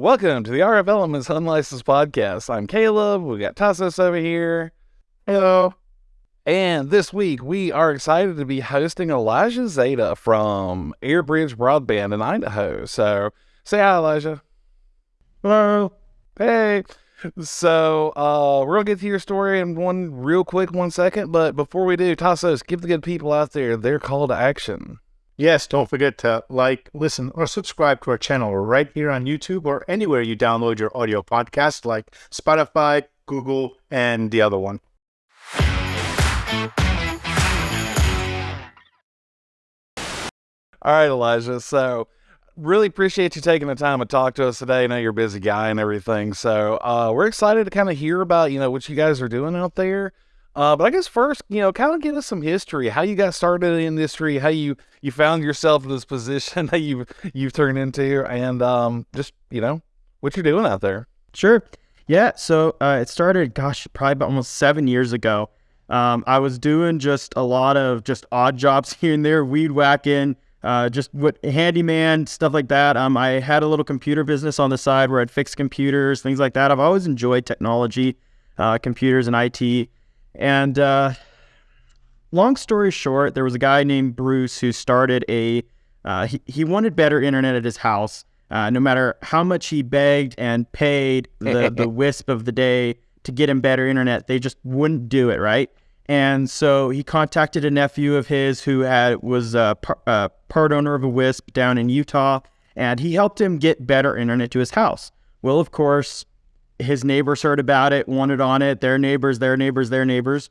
Welcome to the RF Elements Unlicensed Podcast. I'm Caleb. We got Tassos over here. Hello. And this week we are excited to be hosting Elijah Zeta from Airbridge Broadband in Idaho. So say hi, Elijah. Hello. Hey. So uh, we're gonna get to your story in one real quick, one second. But before we do, Tassos, give the good people out there their call to action. Yes, don't forget to like, listen, or subscribe to our channel right here on YouTube or anywhere you download your audio podcast, like Spotify, Google, and the other one. All right, Elijah. So, really appreciate you taking the time to talk to us today. I know you're a busy guy and everything. So, uh, we're excited to kind of hear about, you know, what you guys are doing out there. Uh, but I guess first, you know, kind of give us some history, how you got started in the industry, how you you found yourself in this position that you you've turned into, and um, just you know what you're doing out there. Sure. Yeah. So uh, it started, gosh, probably about almost seven years ago. Um, I was doing just a lot of just odd jobs here and there, weed whacking, uh, just what handyman stuff like that. Um, I had a little computer business on the side where I'd fix computers, things like that. I've always enjoyed technology, uh, computers, and IT. And uh, long story short, there was a guy named Bruce who started a. Uh, he he wanted better internet at his house. Uh, no matter how much he begged and paid the the wisp of the day to get him better internet, they just wouldn't do it. Right. And so he contacted a nephew of his who had was a par, uh, part owner of a WISP down in Utah, and he helped him get better internet to his house. Well, of course, his neighbors heard about it, wanted on it, their neighbors, their neighbors, their neighbors.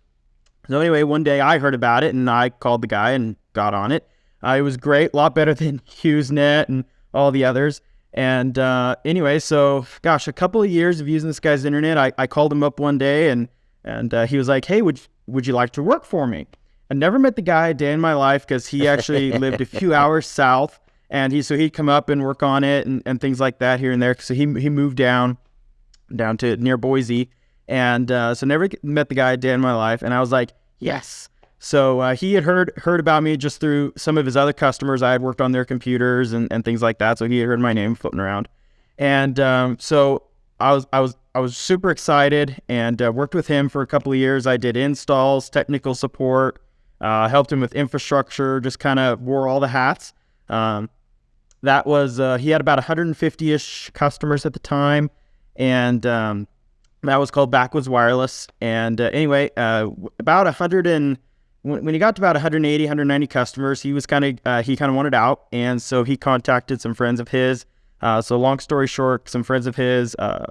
So anyway, one day I heard about it and I called the guy and got on it. Uh, it was great, a lot better than HughesNet and all the others. And uh, anyway, so gosh, a couple of years of using this guy's internet, I, I called him up one day and and uh, he was like, "Hey, would would you like to work for me?" I never met the guy a day in my life because he actually lived a few hours south, and he so he'd come up and work on it and, and things like that here and there. So he he moved down down to near Boise. And uh, so never met the guy a day in my life. And I was like, yes. So uh, he had heard heard about me just through some of his other customers. I had worked on their computers and, and things like that. So he had heard my name floating around. And um, so I was I was I was super excited and uh, worked with him for a couple of years. I did installs, technical support, uh, helped him with infrastructure, just kind of wore all the hats. Um, that was uh, he had about 150 ish customers at the time and um, that was called Backwoods Wireless. And uh, anyway, uh, about 100 and when, he got to about 180, 190 customers, he was kind of uh, he kind of wanted out, and so he contacted some friends of his. Uh, so long story short, some friends of his uh,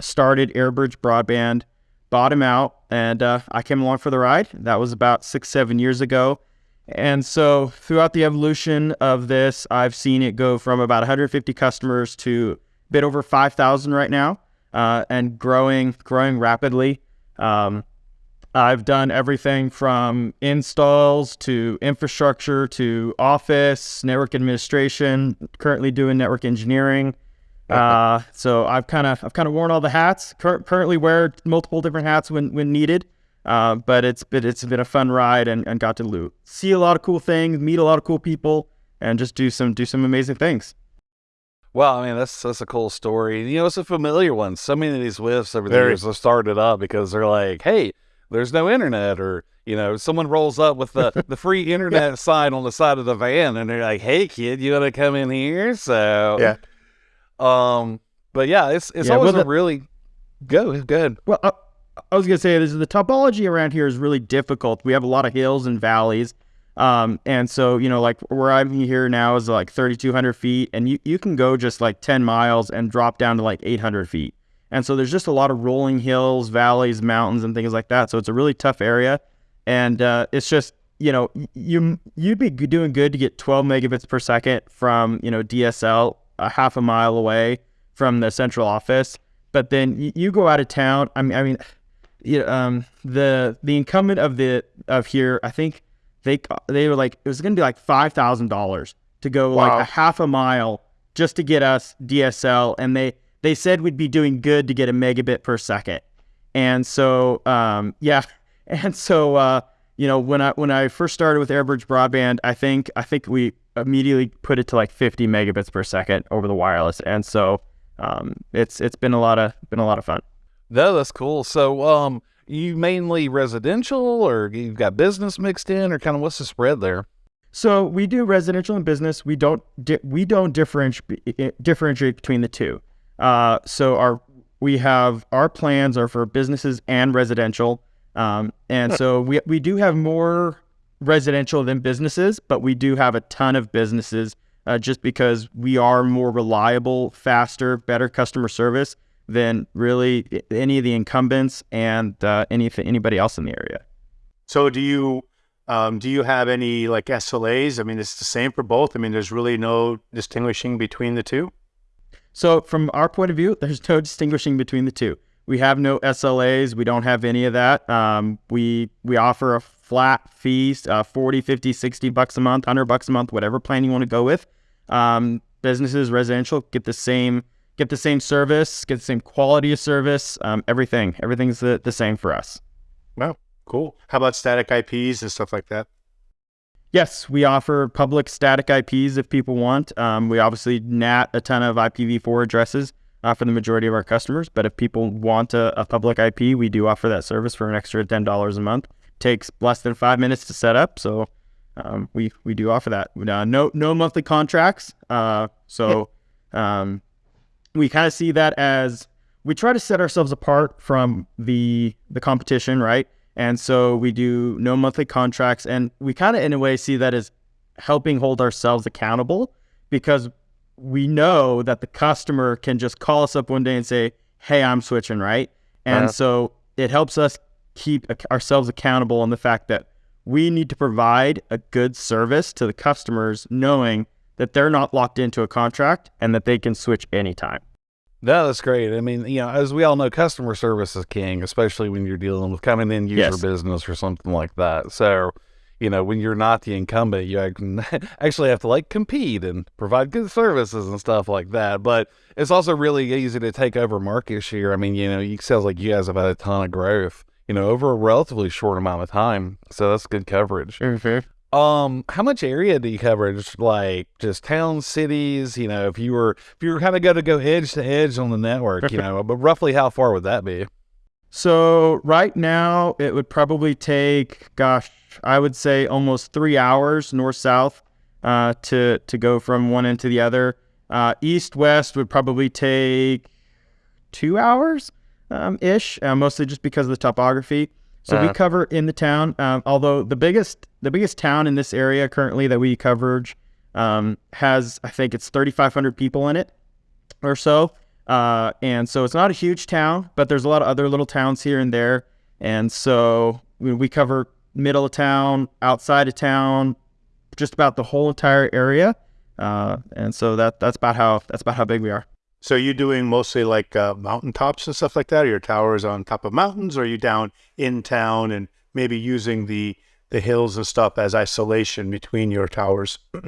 started Airbridge Broadband, bought him out, and uh, I came along for the ride. That was about six, seven years ago. And so throughout the evolution of this, I've seen it go from about 150 customers to bit over 5,000 right now uh, and growing, growing rapidly. Um, I've done everything from installs to infrastructure to office, network administration. Currently doing network engineering. Uh, so I've kind of I've kind of worn all the hats. Cur- currently wear multiple different hats when when needed. Uh, but it's been it's been a fun ride and, and got to loot, see a lot of cool things, meet a lot of cool people, and just do some do some amazing things. Well, I mean, that's that's a cool story. You know, it's a familiar one. So many of these wisps over the have started up because they're like, hey, there's no internet, or you know, someone rolls up with the the free internet yeah. sign on the side of the van, and they're like, hey, kid, you want to come in here? So yeah, um, but yeah, it's it's yeah, always well, a really go good. Well, uh, I was gonna say this is the topology around here is really difficult. We have a lot of hills and valleys. Um, and so, you know, like where I'm here now is like 3,200 feet, and you, you can go just like 10 miles and drop down to like 800 feet. And so there's just a lot of rolling hills, valleys, mountains, and things like that. So it's a really tough area. And uh, it's just, you know, you, you'd be doing good to get 12 megabits per second from, you know, DSL a half a mile away from the central office. But then you, you go out of town. I mean, I mean, you know, um, the the incumbent of the of here, I think they they were like it was going to be like five thousand dollars to go wow. like a half a mile just to get us DSL, and they they said we'd be doing good to get a megabit per second, and so um, yeah, and so uh, you know when I when I first started with AirBridge broadband, I think I think we immediately put it to like 50 megabits per second over the wireless, and so um, it's it's been a lot of been a lot of fun. No, that's cool. So, um, you mainly residential, or you've got business mixed in, or kind of what's the spread there? So we do residential and business. We don't di- we don't differentiate differentiate between the two. Uh, so our we have our plans are for businesses and residential, um, and so we we do have more residential than businesses, but we do have a ton of businesses uh, just because we are more reliable, faster, better customer service than really any of the incumbents and uh, any anybody else in the area. So do you um, do you have any like SLAs? I mean, it's the same for both. I mean, there's really no distinguishing between the two. So from our point of view, there's no distinguishing between the two. We have no SLAs. We don't have any of that. Um, we we offer a flat fees, uh, 40, 50, 60 bucks a month, 100 bucks a month, whatever plan you want to go with. Um, businesses, residential, get the same get the same service, get the same quality of service, um, everything. Everything's the, the same for us. Wow, cool. How about static IPs and stuff like that? Yes, we offer public static IPs if people want. Um, we obviously NAT a ton of IPv4 addresses uh, for the majority of our customers, but if people want a, a public IP, we do offer that service for an extra $10 a month. Takes less than five minutes to set up, so um, we we do offer that. Uh, no no monthly contracts, uh, so um, we kind of see that as we try to set ourselves apart from the the competition, right? And so we do no monthly contracts, and we kind of in a way see that as helping hold ourselves accountable because we know that the customer can just call us up one day and say, "Hey, I'm switching," right? And uh-huh. so it helps us keep ourselves accountable on the fact that we need to provide a good service to the customers, knowing that they're not locked into a contract and that they can switch anytime. No, that's great. I mean, you know, as we all know, customer service is king, especially when you're dealing with coming in user yes. business or something like that. So, you know, when you're not the incumbent, you actually have to like compete and provide good services and stuff like that. But it's also really easy to take over market share. I mean, you know, it sounds like you guys have had a ton of growth, you know, over a relatively short amount of time. So that's good coverage. Mm-hmm. Um, how much area do you cover? Just like just towns, cities, you know, if you were if you were kind of going to go edge to edge on the network, you know, but roughly how far would that be? So right now it would probably take, gosh, I would say almost three hours north south uh, to to go from one end to the other. Uh, east west would probably take two hours um, ish, uh, mostly just because of the topography. So uh-huh. we cover in the town. Um, although the biggest the biggest town in this area currently that we coverage um, has I think it's 3,500 people in it or so. Uh, and so it's not a huge town, but there's a lot of other little towns here and there. And so we, we cover middle of town, outside of town, just about the whole entire area. Uh, and so that that's about how that's about how big we are. So you doing mostly like uh, mountaintops and stuff like that? Are your towers on top of mountains, or are you down in town and maybe using the the hills and stuff as isolation between your towers?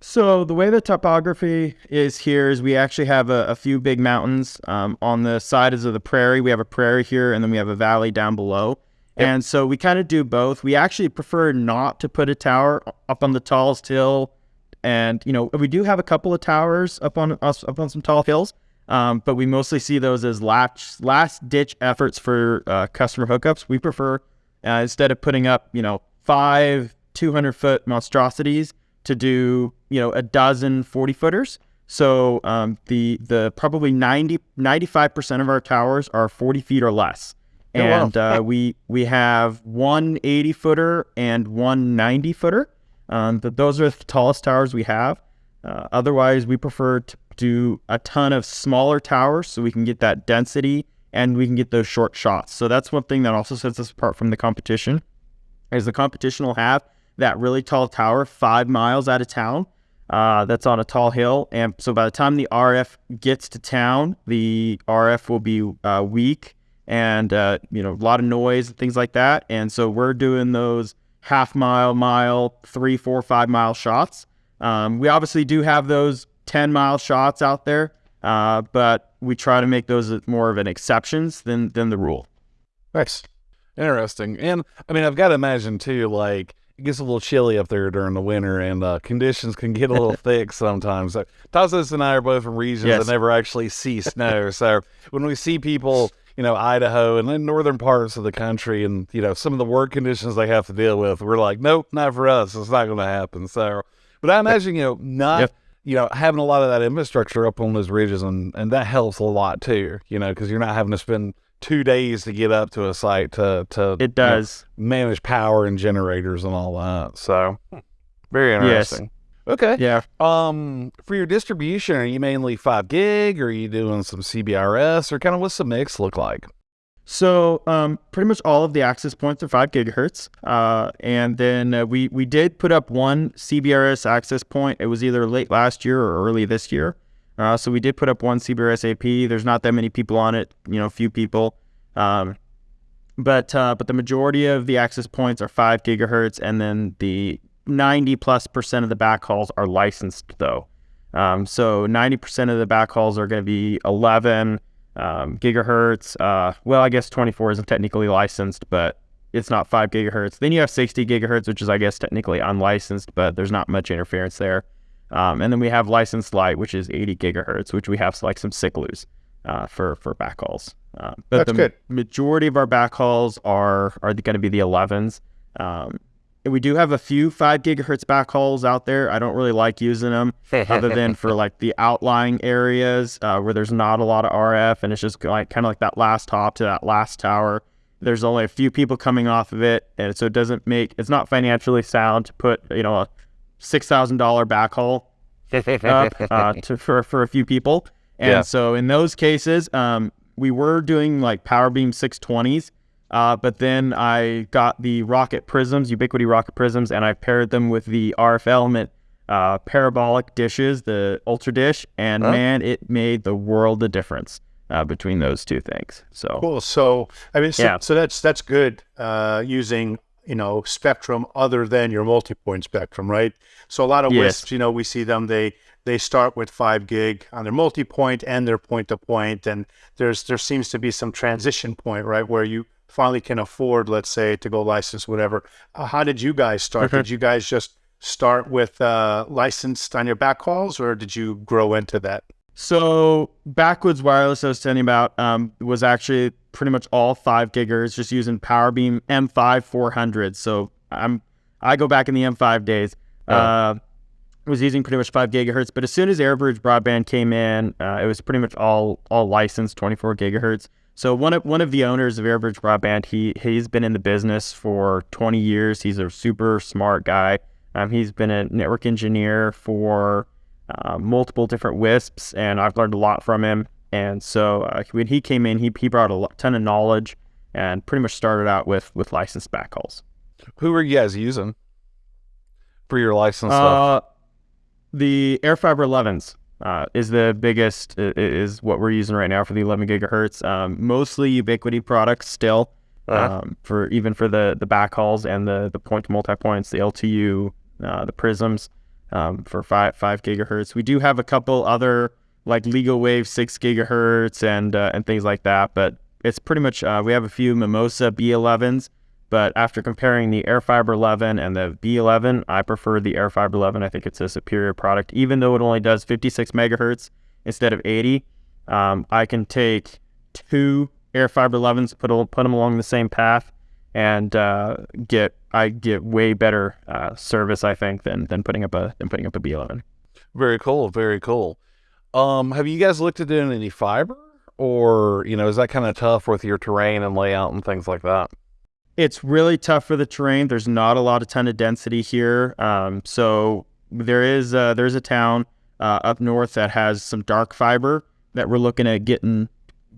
So the way the topography is here is we actually have a, a few big mountains um, on the sides of the prairie. We have a prairie here, and then we have a valley down below. Yep. And so we kind of do both. We actually prefer not to put a tower up on the tallest hill and you know, we do have a couple of towers up on us up on some tall hills, um, but we mostly see those as last last ditch efforts for uh, customer hookups. We prefer uh, instead of putting up you know five 200 foot monstrosities to do you know a dozen 40 footers. So um, the the probably 90 95 percent of our towers are 40 feet or less. And oh, wow. uh, we we have one 80 footer and one 90 footer. Um, but those are the tallest towers we have. Uh, otherwise, we prefer to do a ton of smaller towers so we can get that density and we can get those short shots. So that's one thing that also sets us apart from the competition. Is the competition will have that really tall tower five miles out of town. Uh, that's on a tall hill, and so by the time the RF gets to town, the RF will be uh, weak and uh, you know a lot of noise and things like that. And so we're doing those half mile, mile, three, four, five mile shots. Um, we obviously do have those 10 mile shots out there, uh, but we try to make those more of an exceptions than, than the rule. Nice. Interesting. And I mean, I've got to imagine too, like, it gets a little chilly up there during the winter, and uh, conditions can get a little thick sometimes. So Tassos and I are both from regions Yes. that never actually see snow. so when we see people, you know, Idaho and then northern parts of the country, and you know some of the work conditions they have to deal with, we're like, nope, not for us. It's not going to happen. So, but I imagine you know not. Yep. You know, having a lot of that infrastructure up on those ridges, and, and that helps a lot too. You know, because you're not having to spend two days to get up to a site to to It does. manage power and generators and all that. So very Yes. Interesting. Okay. Yeah. Um, for your distribution, are you mainly five gig, or are you doing some CBRS, or kind of what's the mix look like? So um, pretty much all of the access points are five gigahertz, uh, and then uh, we we did put up one CBRS access point. It was either late last year or early this year. Uh, so we did put up one CBRS AP. There's not that many people on it, you know, few people. Um, but uh, but the majority of the access points are five gigahertz, and then the 90 plus percent of the backhauls are licensed though. Um, so 90 percent of the backhauls are going to be 11 um, gigahertz. Uh, well, I guess 24 isn't technically licensed, but it's not five gigahertz. Then you have 60 gigahertz, which is I guess technically unlicensed, but there's not much interference there. Um, and then we have licensed light, which is 80 gigahertz, which we have like some Siklus uh, for for backhauls. Uh, but That's the good. majority of our backhauls are are going to be the 11s. Um, we do have a few five gigahertz backhauls out there. I don't really like using them other than for like the outlying areas uh, where there's not a lot of RF and it's just like kind of like that last hop to that last tower. There's only a few people coming off of it, and so it doesn't make it's not financially sound to put you know a six thousand dollar backhaul up uh, to, for for a few people. And Yeah. so in those cases, um, we were doing like Power Beam 620s, uh, but then I got the Rocket Prisms, Ubiquiti Rocket Prisms, and I paired them with the RF Element uh, parabolic dishes, the Ultra Dish, and Huh? man, it made the world of difference uh, between those two things. So Cool. So I mean, so, Yeah. so that's that's good. Uh, using you know spectrum other than your multi-point spectrum, right? So a lot of Yes. wisps, you know, we see them. They they start with five gig on their multi-point and their point-to-point, and there's there seems to be some transition point, right, where you finally can afford, let's say, to go license whatever. Uh, how did you guys start? Okay. Did you guys just start with uh, licensed on your backhauls, or did you grow into that? So backwoods wireless I was telling you about um, was actually pretty much all five gigahertz, just using PowerBeam M5 400. So I'm I go back in the M5 days. Uh, was using pretty much five gigahertz, but as soon as AirBridge broadband came in, uh, it was pretty much all all licensed 24 gigahertz. So one of one of the owners of AirBridge broadband, he he's been in the business for 20 years. He's a super smart guy. Um, he's been a network engineer for uh, multiple different WISPs, and I've learned a lot from him. And so uh, when he came in, he, he brought a ton of knowledge and pretty much started out with with licensed backhauls. Who are you guys using for your license stuff? Uh, the AirFiber 11s uh, is the biggest, is what we're using right now for the 11 gigahertz. Um, mostly Ubiquiti products still, Uh-huh. um, for even for the the backhauls and the the point to multi points, the LTU, uh, the prisms um, for five five gigahertz. We do have a couple other like legal Wave six gigahertz and uh, and things like that, but it's pretty much uh, we have a few Mimosa B11s. But after comparing the AirFiber 11 and the B11, I prefer the AirFiber 11. I think it's a superior product, even though it only does 56 megahertz instead of 80. Um, I can take two AirFiber 11s, put put them along the same path, and uh, get I get way better uh, service. I think than than putting up a than putting up a B11. Very cool. Very cool. Um, have you guys looked at doing any fiber, or you know, is that kind of tough with your terrain and layout and things like that? It's really tough for the terrain. There's not a lot of ton of density here. Um, so there is uh, there's a town uh, up north that has some dark fiber that we're looking at getting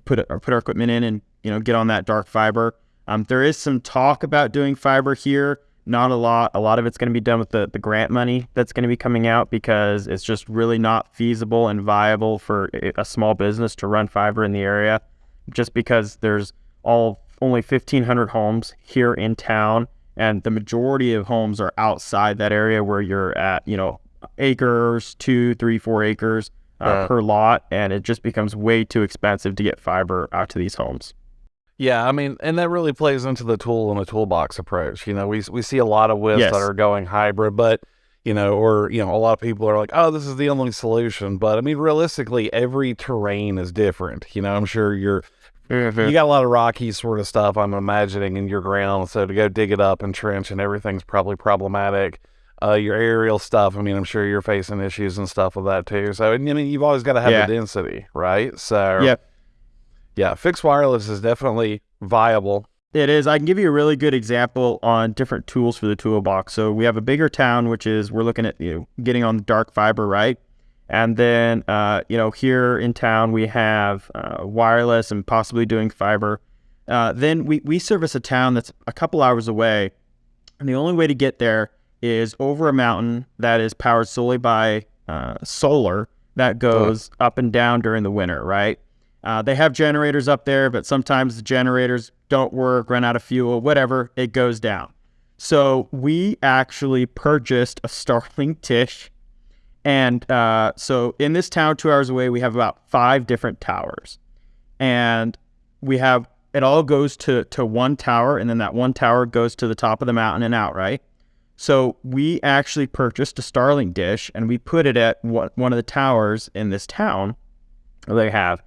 put put our equipment in and you know get on that dark fiber. Um, there is some talk about doing fiber here. Not a lot. A lot of it's going to be done with the, the grant money that's going to be coming out because it's just really not feasible and viable for a- a small business to run fiber in the area just because there's all only 1500 homes here in town and the majority of homes are outside that area where you're at you know acres two three four acres uh, Uh. per lot and it just becomes way too expensive to get fiber out to these homes Yeah, I mean, and that really plays into the tool and the toolbox approach. You know, we we see a lot of WISPs Yes. that are going hybrid, but you know, or you know, a lot of people are like, "Oh, this is the only solution." But I mean, realistically, every terrain is different. You know, I'm sure you're you got a lot of rocky sort of stuff. I'm imagining in your ground, so to go dig it up and trench and everything's probably problematic. Uh, your aerial stuff. I mean, I'm sure you're facing issues and stuff with that too. So, I mean, you've always got to have Yeah. the density, right? So, Yep. yeah, fixed wireless is definitely viable. It is. I can give you a really good example on different tools for the toolbox. So we have a bigger town, which is we're looking at you know getting on dark fiber, right? And then uh, you know here in town we have uh, wireless and possibly doing fiber. Uh, then we we service a town that's a couple hours away, and the only way to get there is over a mountain that is powered solely by uh, solar that goes up and down during the winter, right? Uh, they have generators up there, but sometimes the generators don't work, run out of fuel, whatever, it goes down. So we actually purchased a Starlink dish. And uh, so in this town, two hours away, we have about five different towers. And we have it all goes to, to one tower, and then that one tower goes to the top of the mountain and out, right? So we actually purchased a Starlink dish and we put it at one of the towers in this town they have.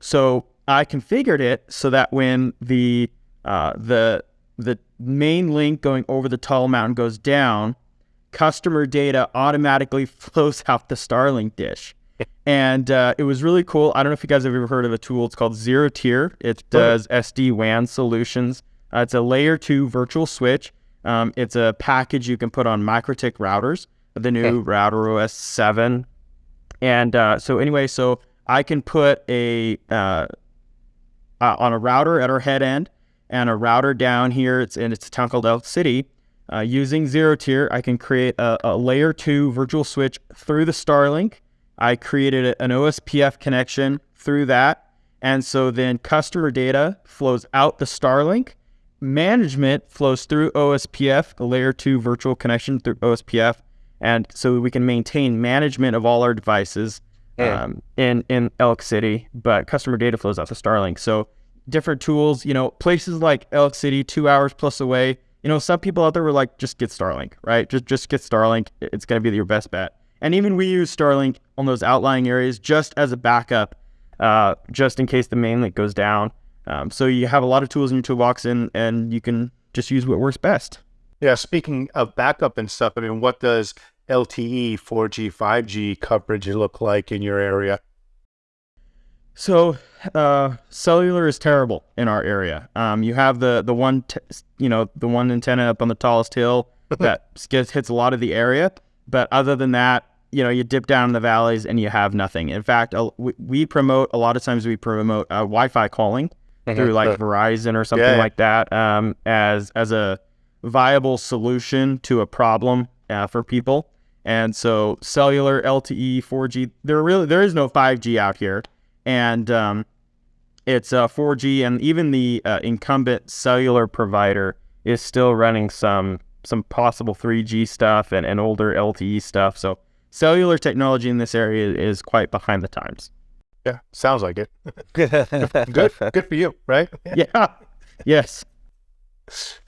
So I configured it so that when the uh, the the main link going over the tall mountain goes down, customer data automatically flows out the Starlink dish. And uh, it was really cool. I don't know if you guys have ever heard of a tool. It's called ZeroTier. It does SD WAN solutions. Uh, it's a layer two virtual switch. Um, it's a package you can put on MikroTik routers, the new Router OS 7. And uh, so, anyway, so I can put a uh, uh, on a router at our head end and a router down here. It's in it's a town called Elk City. Uh, using ZeroTier, I can create a, a layer two virtual switch through the Starlink. I created a- an OSPF connection through that, and so then customer data flows out the Starlink. Management flows through OSPF, a layer two virtual connection through OSPF, and so we can maintain management of all our devices um, in in Elk City, but customer data flows out to Starlink. So different tools, you know, places like Elk City, two hours plus away. You know, some people out there were like, just get Starlink, right? Just just get Starlink. It's gonna be your best bet. And even we use Starlink on those outlying areas just as a backup, uh, just in case the main link goes down. Um, so you have a lot of tools in your toolbox, and and you can just use what works best. Yeah, speaking of backup and stuff, I mean, what does LTE, 4G, 5G coverage look like in your area? So, uh, cellular is terrible in our area. Um, you have the the one, t- you know, the one antenna up on the tallest hill that gets hits a lot of the area. But other than that, you know, you dip down in the valleys and you have nothing. In fact, we, we promote a lot of times we promote uh, Wi-Fi calling through like Verizon or something Yeah. like that um, as as a viable solution to a problem uh, for people. And so cellular, LTE, 4G, there really there is no 5G out here, and um, it's uh, 4G, and even the uh, incumbent cellular provider is still running some some possible 3G stuff and, and older LTE stuff. So cellular technology in this area is quite behind the times. Yeah, sounds like it. Good, good for you, right? Yeah. yes.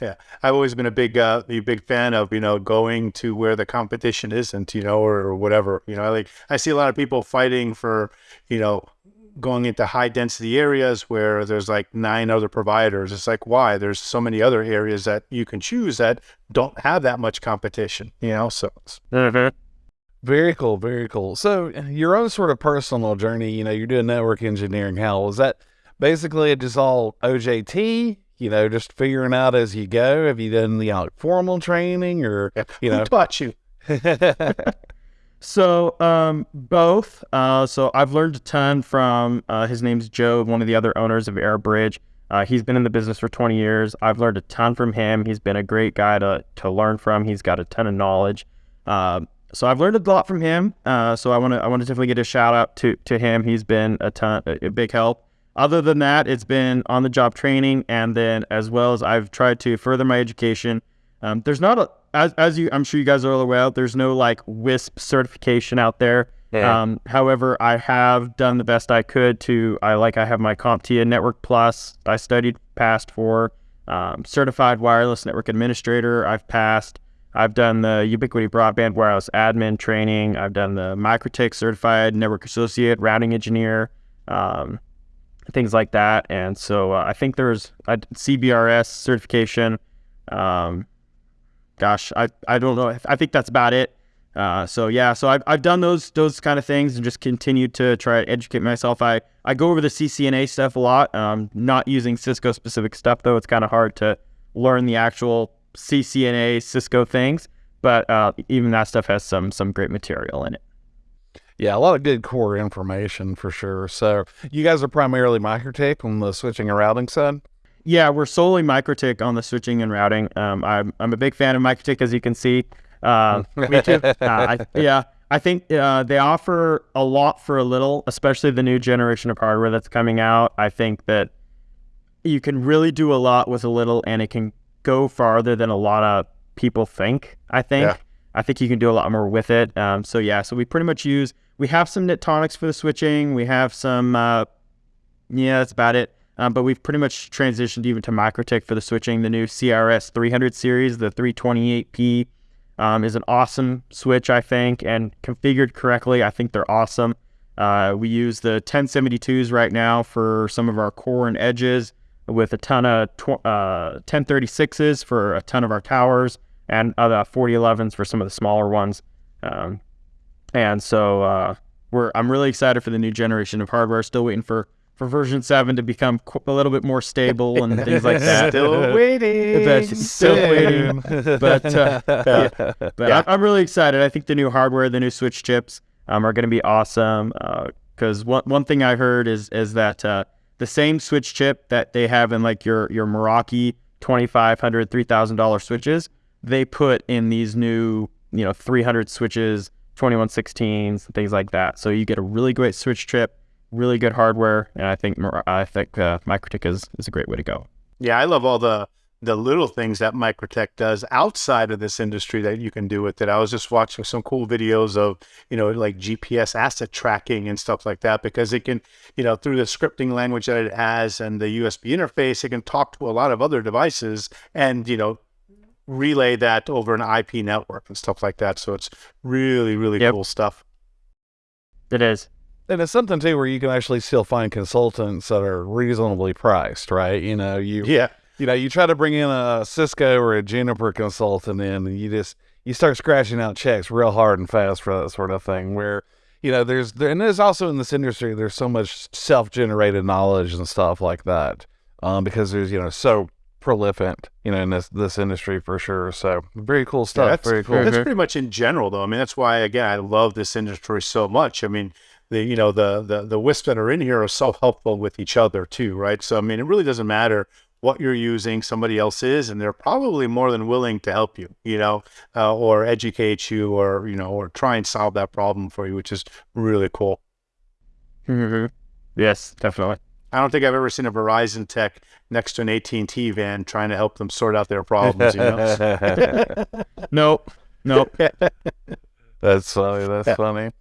Yeah, I've always been a big, uh, a big fan of you know going to where the competition isn't, you know, or, or whatever. You know, I like I see a lot of people fighting for, you know, going into high density areas where there's like nine other providers. It's like why? There's so many other areas that you can choose that don't have that much competition. You know, so it's, mm-hmm. Very cool, very cool. So your own sort of personal journey, you know, you're doing network engineering. How was that? Basically, just all OJT. You know, just figuring out as you go. Have you done the like, formal training, or yeah. you Who know? taught you? So um, both. Uh, so I've learned a ton from uh, his name's Joe, one of the other owners of Airbridge. Uh, he's been in the business for 20 years. I've learned a ton from him. He's been a great guy to to learn from. He's got a ton of knowledge. Um, so I've learned a lot from him. Uh, so I want to I want to definitely get a shout out to to him. He's been a ton a, a big help. Other than that, it's been on the job training, and then as well as I've tried to further my education. Um, there's not a as as you I'm sure you guys are all aware. There's no like WISP certification out there. Yeah. Um, however, I have done the best I could to. I like I have my CompTIA Network Plus. I studied, passed for um, certified wireless network administrator. I've passed. I've done the Ubiquiti Broadband Wireless Admin training. I've done the MikroTik Certified Network Associate Routing Engineer, um, things like that. And so uh, I think there's a CBRS certification. Um, gosh, I, I don't know. I think that's about it. Uh, so yeah, so I've, I've done those those kind of things and just continued to try to educate myself. I, I go over the CCNA stuff a lot. Um, not using Cisco specific stuff though. It's kind of hard to learn the actual CCNA Cisco things, but uh, even that stuff has some some great material in it. Yeah, a lot of good core information for sure. So you guys are primarily MikroTik on the switching and routing side. Yeah, we're solely MikroTik on the switching and routing. Um, I'm I'm a big fan of MikroTik, as you can see. Uh, Me too. uh, I, yeah, I think uh, they offer a lot for a little, especially the new generation of hardware that's coming out. I think that you can really do a lot with a little, and it can go farther than a lot of people think. I think. Yeah. I think you can do a lot more with it. Um, so yeah, so we pretty much use. We have some Netonix for the switching. We have some. Uh, yeah, that's about it. Um, but we've pretty much transitioned even to MikroTik for the switching. The new CRS 300 series, the 328P, um, is an awesome switch, I think, and configured correctly, I think they're awesome. Uh, we use the 1072s right now for some of our core and edges, with a ton of uh, 1036s for a ton of our towers, and other 4011s for some of the smaller ones. Um, and so uh, we're I'm really excited for the new generation of hardware. Still waiting for for version seven to become qu- a little bit more stable and things like that. Still waiting. But still waiting. But uh, yeah. but Yeah. I'm, really excited. I think the new hardware, the new Switch chips, um, are going to be awesome. Because one one thing I heard is is that uh, the same Switch chip that they have in like your your Meraki twenty five hundred three thousand dollar switches, they put in these new you know three hundred switches, twenty one sixteens, things like that. So you get a really great Switch chip, really good hardware, and I think I think uh, MikroTik is is a great way to go. Yeah, I love all the the little things that MikroTik does outside of this industry that you can do with it. I was just watching some cool videos of, you know, like GPS asset tracking and stuff like that because it can, you know, through the scripting language that it has and the USB interface, it can talk to a lot of other devices and, you know, relay that over an IP network and stuff like that. So it's really, really Yep. cool stuff. It is. And it's something too where you can actually still find consultants that are reasonably priced, right? You know, you Yeah. you know, you try to bring in a Cisco or a Juniper consultant in, and you just you start scratching out checks real hard and fast for that sort of thing. Where you know, there's there, and there's also in this industry, there's so much self-generated knowledge and stuff like that, um, because there's you know so prolific, you know, in this this industry for sure. So very cool Yeah, stuff. that's, very cool. That's pretty much in general, though. I mean, that's why again I love this industry so much. I mean, the you know the the the wisps that are in here are so helpful with each other too, right? So I mean, it really doesn't matter what you're using, somebody else is, and they're probably more than willing to help you, you know, uh, or educate you, or you know, or try and solve that problem for you, which is really cool. Yes, definitely. I don't think I've ever seen a Verizon tech next to an AT&T van trying to help them sort out their problems. You know? Nope. Nope. That's funny. That's funny.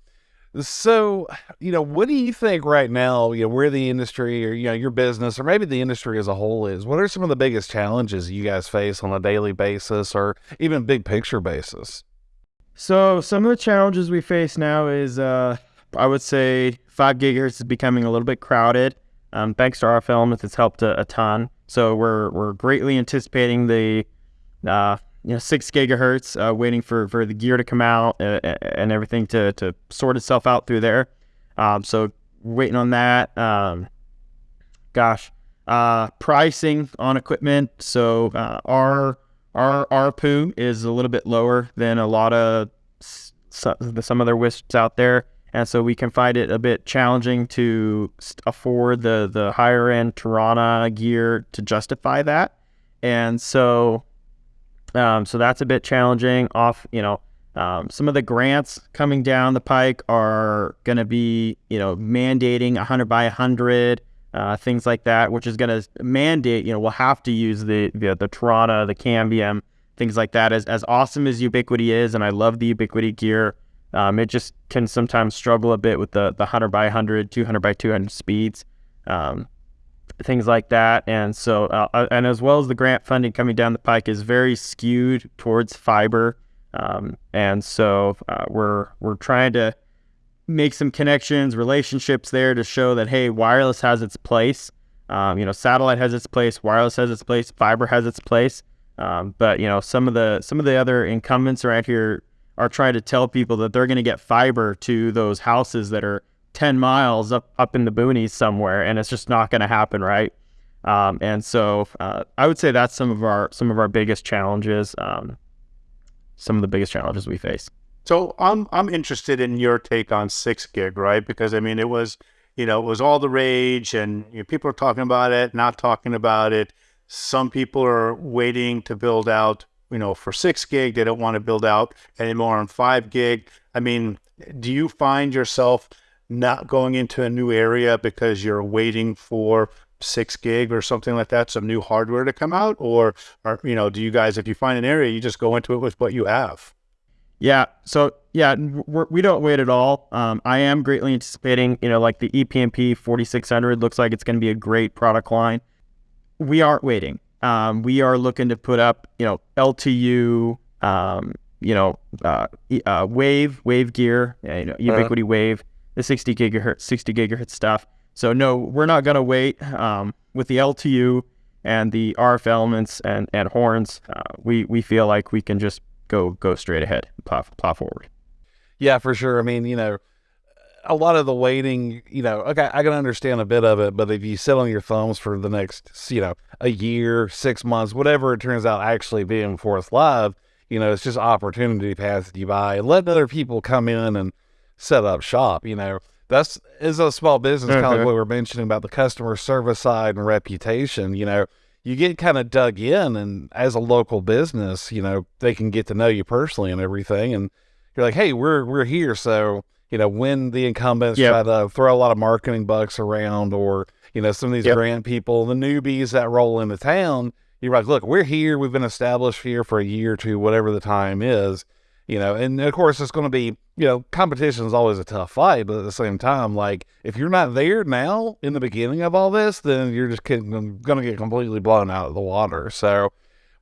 So, you know, what do you think right now, you know, where the industry or, you know, your business or maybe the industry as a whole is? What are some of the biggest challenges you guys face on a daily basis or even big picture basis? So some of the challenges we face now is, uh, I would say, five gigahertz is becoming a little bit crowded. Um, thanks to RF elements, it's helped a, a ton. So we're we're greatly anticipating the, uh, you know, six gigahertz, uh, waiting for, for the gear to come out uh, and everything to to sort itself out through there. Um, so waiting on that. Um, gosh, uh, pricing on equipment. So uh, our our ARPU is a little bit lower than a lot of some, other wisps out there, and so we can find it a bit challenging to afford the the higher end Tarana gear to justify that, and so um, so that's a bit challenging. Off, you know, um, some of the grants coming down the pike are going to be, you know, mandating 100 by 100, uh, things like that, which is going to mandate, you know, we'll have to use the the, the the Cambium, things like that. As as awesome as Ubiquiti is, and I love the Ubiquiti gear, Um, it just can sometimes struggle a bit with the the 100 by 100, 200 by 200 speeds, um, things like that. And so, uh, uh, and as well as the grant funding coming down the pike is very skewed towards fiber. Um, and so uh, we're we're trying to make some connections, relationships there to show that hey, wireless has its place. Um, you know, satellite has its place, wireless has its place, fiber has its place. Um, but you know, some of the some of the other incumbents around here are trying to tell people that they're going to get fiber to those houses that are 10 miles up up in the boonies somewhere, and it's just not going to happen, right? Um, and so uh, I would say that's some of our some of our biggest challenges, um, some of the biggest challenges we face. So I'm I'm interested in your take on six gig, right? Because I mean, it was you know it was all the rage, and you know, people are talking about it, not talking about it. Some people are waiting to build out, you know, for six gig. They don't want to build out anymore on five gig. I mean, do you find yourself not going into a new area because you're waiting for six gig or something like that, some new hardware to come out, or, or you know, do you guys, if you find an area, you just go into it with what you have? Yeah. So yeah, we're, we do not wait at all. Um, I am greatly anticipating, you know, like the EPMP 4600 looks like it's going to be a great product line. We aren't waiting. Um, we are looking to put up, you know, LTU, um, you know, uh, uh, wave, wave gear, you know, uh-huh. Uh-huh. wave, the 60 gigahertz, 60 gigahertz stuff. So no, we're not going to wait. Um, with the LTU and the RF elements and, and horns, uh, we, we feel like we can just go go straight ahead, plow, plow forward. Yeah, for sure. I mean, you know, a lot of the waiting, you know, okay, I can understand a bit of it, but if you sit on your thumbs for the next, you know, a year, six months, whatever it turns out actually being fourth live, you know, it's just opportunity passing you by letting other people come in and set up shop. You know, that's is a small business, mm-hmm. kind of like what we are mentioning about the customer service side and reputation. You know, you get kind of dug in and as a local business you know they can get to know you personally and everything and you're like hey we're we're here so you know when the incumbents yep. try to throw a lot of marketing bucks around or you know some of these yep. grand people the newbies that roll into town you're like look we're here we've been established here for a year or two whatever the time is you know, and of course it's going to be, you know, competition is always a tough fight, but at the same time, like if you're not there now in the beginning of all this, then you're just going to get completely blown out of the water. So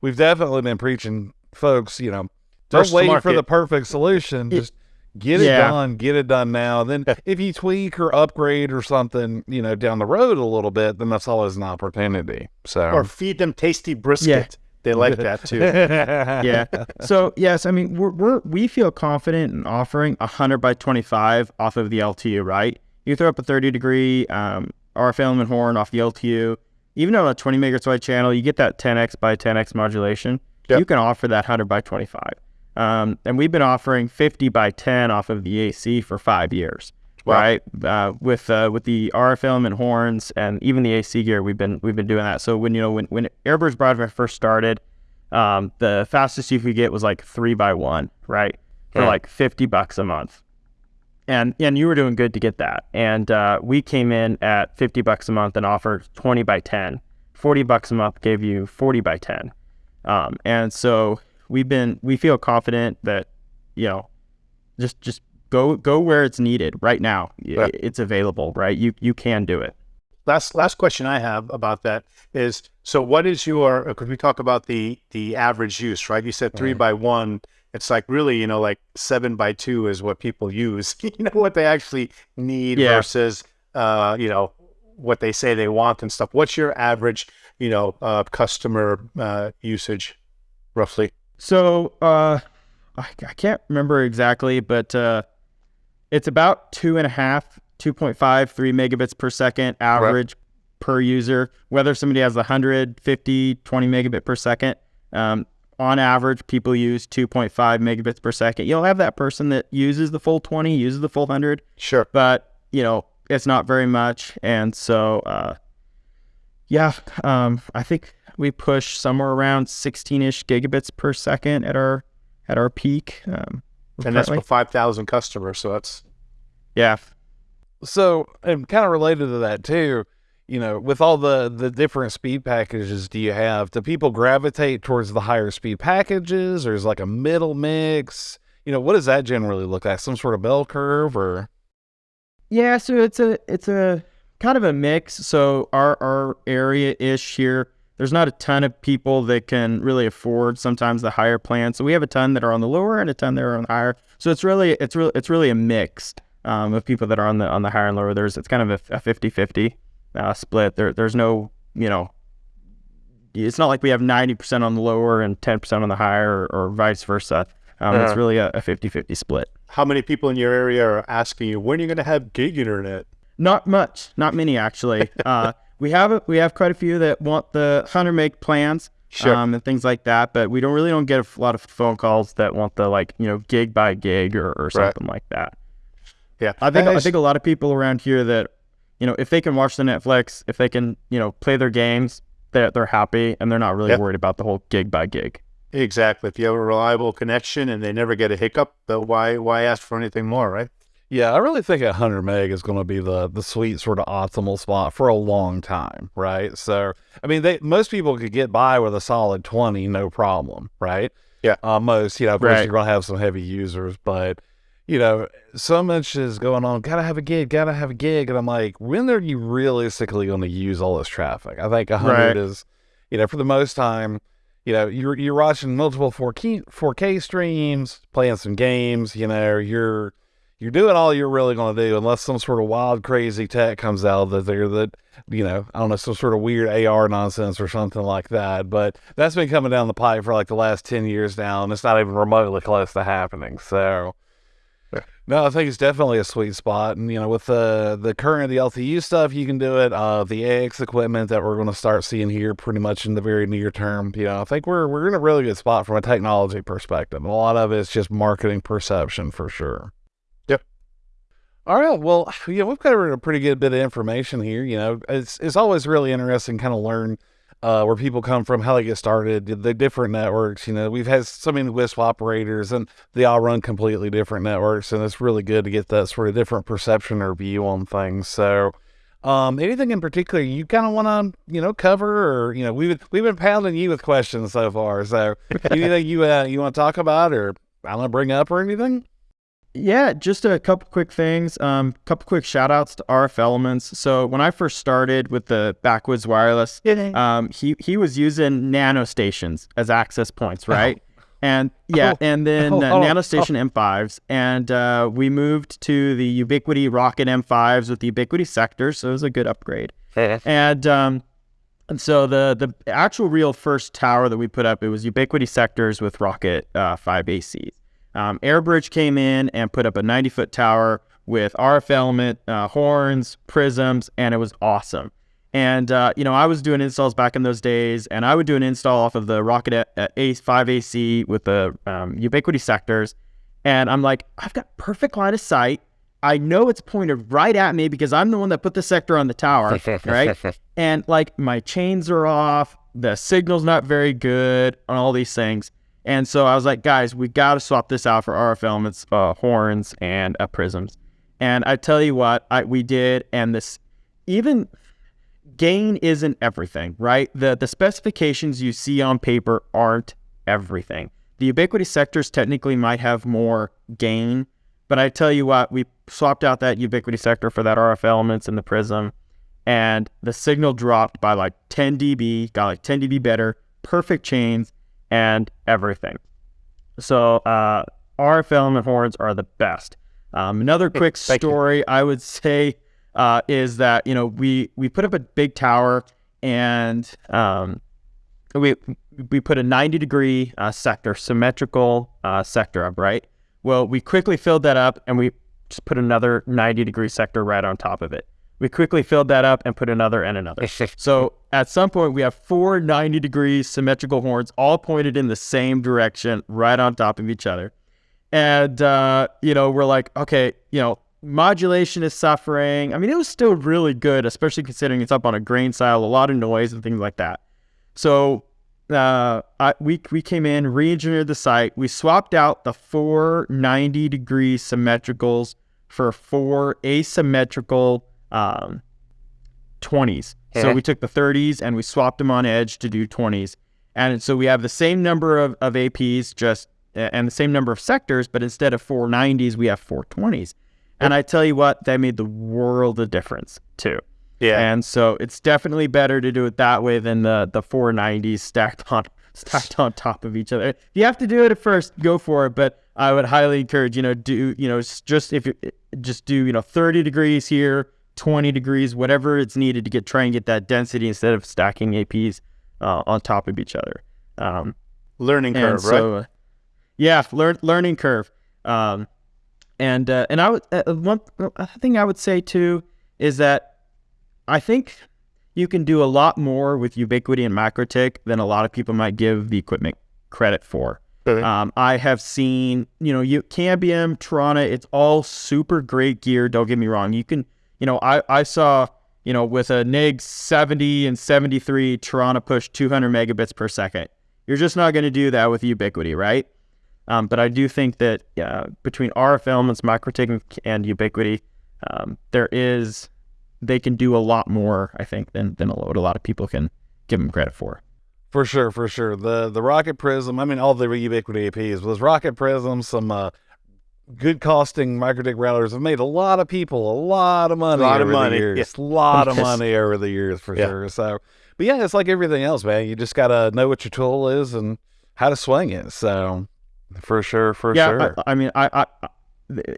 we've definitely been preaching, folks, you know, don't First wait for the perfect solution. Just get it yeah. done, get it done now. Then if you tweak or upgrade or something, you know, down the road a little bit, then that's always an opportunity. So or feed them tasty brisket. Yeah. They like that too. yeah. So yes, I mean we're, we're we feel confident in offering a hundred by twenty five off of the LTU. Right? You throw up a thirty degree um, RF element horn off the LTU. Even on a twenty megahertz wide channel, you get that ten x by ten x modulation. Yep. You can offer that hundred by twenty five. Um, and we've been offering fifty by ten off of the AC for five years. Wow. Right, uh, with uh, with the RF element horns and even the AC gear, we've been we've been doing that. So when you know when when Airbridge Broadband first started, um, the fastest you could get was like three by one, right, for yeah. like fifty bucks a month, and and you were doing good to get that. And uh, we came in at fifty bucks a month and offered twenty by 10. 40 bucks a month gave you forty by ten, um, and so we've been we feel confident that you know just just go go where it's needed right now. Yeah. It's available, right? You you can do it. Last last question I have about that is so what is your because we talk about the the average use, right? You said three right. by one. It's like really, you know, like seven by two is what people use. you know what they actually need yeah. versus uh, you know, what they say they want and stuff. What's your average, you know, uh, customer uh, usage roughly? So uh I, I can't remember exactly, but uh it's about two and a half, 2.5, three megabits per second average right. per user. Whether somebody has 150, 20 megabit per second, um, on average, people use 2.5 megabits per second. You'll have that person that uses the full 20, uses the full 100. Sure. But, you know, it's not very much. And so, uh, yeah, um, I think we push somewhere around 16 ish gigabits per second at our at our peak. Um, and that's for 5,000 customers. So that's. Yeah. So, and kind of related to that too, you know, with all the, the different speed packages do you have, do people gravitate towards the higher speed packages or is like a middle mix? you know, what does that generally look like? Some sort of bell curve or? Yeah, so it's a it's a kind of a mix. So our our area ish here, there's not a ton of people that can really afford sometimes the higher plans. So we have a ton that are on the lower and a ton that are on the higher. So it's really it's really it's really a mix um, of people that are on the on the higher and lower. There's it's kind of a, a 50-50 uh, split. There there's no you know it's not like we have 90% on the lower and 10% on the higher or, or vice versa. Um, It's Uh-huh. really a, a 50-50 split. How many people in your area are asking you when are you going to have gig internet? Not much, not many actually. uh, we have we have quite a few that want the hunter make plans, Sure. um, and things like that. But we don't really don't get a lot of phone calls that want the like you know gig by gig or, or something like that. Yeah, I think And I think a lot of people around here that you know if they can watch the Netflix, if they can you know play their games, they're they're happy and they're not really Yep. worried about the whole gig by gig. exactly. If you have a reliable connection and they never get a hiccup, why why ask for anything more, right? Yeah, I really think 100 meg is going to be the the sweet sort of optimal spot for a long time, right? So, I mean, they most people could get by with a solid 20, no problem, right? Yeah. Uh, most, you know, of course, Right. you're going to have some heavy users, but you know, so much is going on. Gotta have a gig, gotta have a gig, and I'm like, when are you realistically going to use all this traffic? I think 100 Right. is, you know, for the most time. You know, you're you're watching multiple 4K 4K streams, playing some games. You know, you're you're doing all you're really going to do unless some sort of wild crazy tech comes out that they're that you know i don't know some sort of weird ar nonsense or something like that. But that's been coming down the pipe for like the last 10 years now and it's not even remotely close to happening. So Yeah. no i think it's definitely a sweet spot. And you know with the the current the ltu stuff you can do it. Uh the ax equipment that we're going to start seeing here pretty much in the very near term you know i think we're we're in a really good spot from a technology perspective. A lot of it's just marketing perception for sure all right. Well, yeah, we've covered a pretty good bit of information here. You know, it's it's always really interesting kind of learn uh, where people come from, how they get started, the different networks. You know, we've had so many WISP operators, and they all run completely different networks, and it's really good to get that sort of different perception or view on things. So, um, anything in particular you kind of want to you know cover, or you know, we've we've been pounding you with questions so far. So, anything you uh, you want to talk about, or I want to bring up, or anything? Yeah, just a couple quick things. Um, couple quick shout outs to RF Elements. So when I first started with the Backwoods Wireless, um, he he was using nano stations as access points, right? And yeah, Oh. and then Oh, uh, oh, nano station M5s, and uh, we moved to the Ubiquiti Rocket M5s with the Ubiquiti sectors, so it was a good upgrade. And um, and so the the actual real first tower that we put up it was Ubiquiti sectors with Rocket uh, 5 ACs. Um, Airbridge came in and put up a 90 foot tower with RF element, uh, horns, prisms, and it was awesome. And uh, you know, I was doing installs back in those days, and I would do an install off of the Rocket A- uh, A5 AC with the um, Ubiquiti sectors, and I'm like, I've got perfect line of sight. I know it's pointed right at me because I'm the one that put the sector on the tower, right? And like my chains are off, the signal's not very good, and all these things. And so I was like, guys, we got to swap this out for RF elements, uh, horns, and uh, prisms. And I tell you what, I we did, and this even gain isn't everything, right? The the specifications you see on paper aren't everything. The Ubiquiti sectors technically might have more gain, but I tell you what, we swapped out that Ubiquiti sector for that RF elements and the prism, and the signal dropped by like 10 dB, got like 10 dB better, perfect chains, and everything. So uh, RF element horns are the best. Um, another quick story I would say uh, is that you know we we put up a big tower and um, we we put a 90 degree uh, sector symmetrical uh, sector up right. Well, we quickly filled that up and we just put another 90 degree sector right on top of it. We quickly filled that up and put another and another. So at some point, we have four 90 degree symmetrical horns all pointed in the same direction, right on top of each other. And, uh, you know, we're like, okay, you know, modulation is suffering. I mean, it was still really good, especially considering it's up on a grain style, a lot of noise and things like that. So uh, I, we, we came in, re engineered the site. We swapped out the four 90 degree symmetricals for four asymmetrical um, 20s. So we took the 30s and we swapped them on edge to do 20s. And so we have the same number of, of APs, just and the same number of sectors, but instead of 490s, we have 420s. And I tell you what, that made the world of difference too. Yeah. And so it's definitely better to do it that way than the the 490s stacked on stacked on top of each other. If you have to do it at first, go for it. But I would highly encourage you know do you know just if you just do you know 30 degrees here, 20 degrees, whatever it's needed to get try and get that density instead of stacking APs uh, on top of each other. Um, Learning curve, so, right? uh, yeah, learn learning curve. Um, and uh, and I would uh, one thing I would say too is that I think you can do a lot more with Ubiquiti and MikroTik than a lot of people might give the equipment credit for. Um, I have seen, you know, you Cambium, Tarana, it's all super great gear. Don't get me wrong. You can, you know, I, I saw, you know, with a NIG 70 and 73, Tarana push 200 megabits per second. You're just not going to do that with Ubiquiti, right? Um, but I do think that uh, between RF Elements, MikroTik, and Ubiquiti, um, there is they can do a lot more, I think, than than what a lot of people can give them credit for. For sure, for sure. The the Rocket Prism, I mean, all the Ubiquiti APs, was Rocket Prism, some uh, good costing MikroTik routers have made a lot of people a lot of money Lot of money, years. A lot of money over the years, for Yeah. sure. So, but yeah, it's like everything else, man. You just got to know what your tool is and how to swing it. So, for sure, for yeah, sure. I, I mean, I, I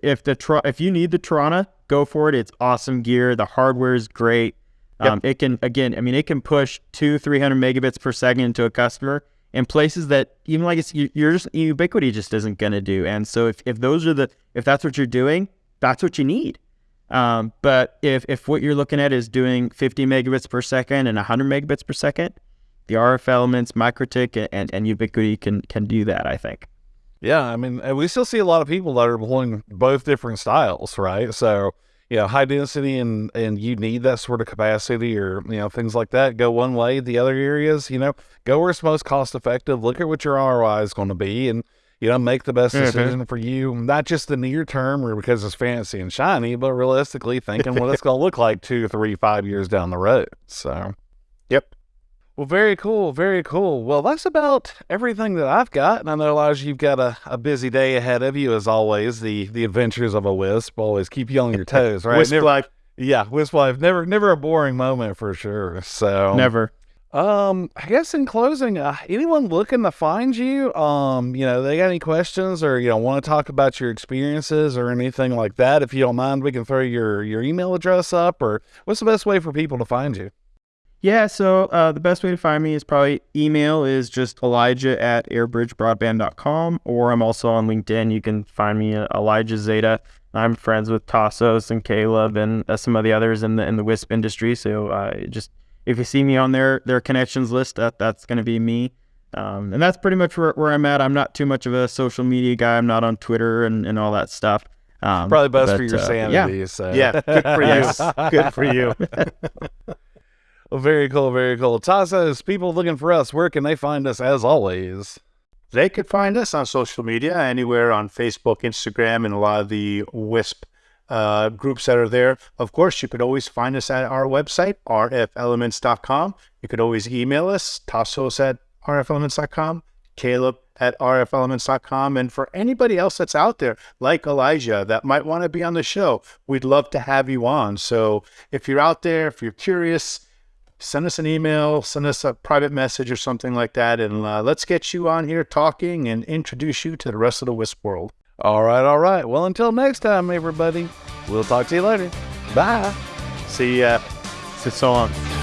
if the if you need the Tarana, go for it. It's awesome gear. The hardware is great. Yep. Um, it can again, I mean, it can push two, three hundred megabits per second to a customer in places that even like it's you- you're just Ubiquiti just isn't gonna do. And so if if those are the if that's what you're doing, that's what you need. Um, but if if what you're looking at is doing 50 megabits per second and 100 megabits per second, the RF elements, MikroTik, and and Ubiquiti can can do that. I think. Yeah, I mean, we still see a lot of people that are employing both different styles, right? So, you know, high density and and you need that sort of capacity or you know things like that. Go one way. The other areas, you know, go where it's most cost effective. Look at what your ROI is going to be, and you know, make the best Mhm. decision for you. Not just the near term or because it's fancy and shiny, but realistically thinking what it's going to look like two, three, five years down the road. So. Yep. Well, very cool, very cool. Well, that's about everything that I've got. And I know, Elijah, you've got a, a busy day ahead of you, as always. The the adventures of a wisp always keep you on your toes, right? Wisp Never- life. yeah, wisp life. Never, never a boring moment for sure. So Never. Um, I guess in closing, uh, anyone looking to find you, um, you know, they got any questions or you know want to talk about your experiences or anything like that? If you don't mind, we can throw your your email address up. Or what's the best way for people to find you? Yeah, so uh, the best way to find me is probably email is just elijah at airbridgebroadband.com, or I'm also on LinkedIn. You can find me uh, Elijah Zeta. I'm friends with Tassos and Caleb and uh, some of the others in the in the WISP industry. So uh, just if you see me on their their connections list, that that's going to be me. Um, and that's pretty much where, where I'm at. I'm not too much of a social media guy. I'm not on Twitter and, and all that stuff. Um, Probably best for your uh, sanity. So Yeah, good for you. Good for you. Very cool, very cool. Tassos, people looking for us, where can they find us as always? They could find us on social media, anywhere on Facebook, Instagram, and a lot of the WISP uh, groups that are there. Of course, you could always find us at our website, rfelements.com. You could always email us, tassos at rfelements.com, caleb at rfelements.com. And for anybody else that's out there, like Elijah, that might want to be on the show, we'd love to have you on. So if you're out there, if you're curious, send us an email, send us a private message or something like that, and uh, let's get you on here talking and introduce you to the rest of the Wisp world. All right, all right. Well, until next time, everybody, we'll talk to you later. Bye. See ya. So, so long.